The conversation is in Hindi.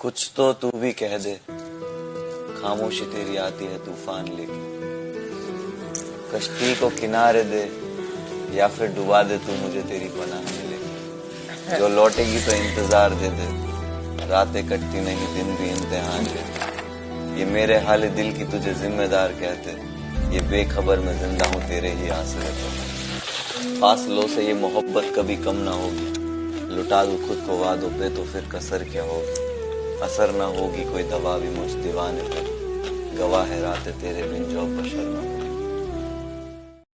कुछ तो तू भी कह दे। खामोशी तेरी आती है तूफ़ान लेके। कश्ती को किनारे दे, या फिर डुबा दे तू मुझे तेरी पनाह में लेके। जो लौटेगी तो इंतज़ार दे दे। रातें कटती नहीं, दिन भी इम्तिहान के ये मेरे हाल दिल की तुझे जिम्मेदार कहते ये बेखबर मैं ज़िंदा हूँ तेरे ही आसरे पर। फासलों से ये मोहब्बत कभी कम ना होगी। लुटा दू खुद को, वादों पे तो फिर कसर क्या होगी? असर ना होगी, कोई दवा भी मुझ दीवाने पर। गवाह है रात तेरे बिन जो बशर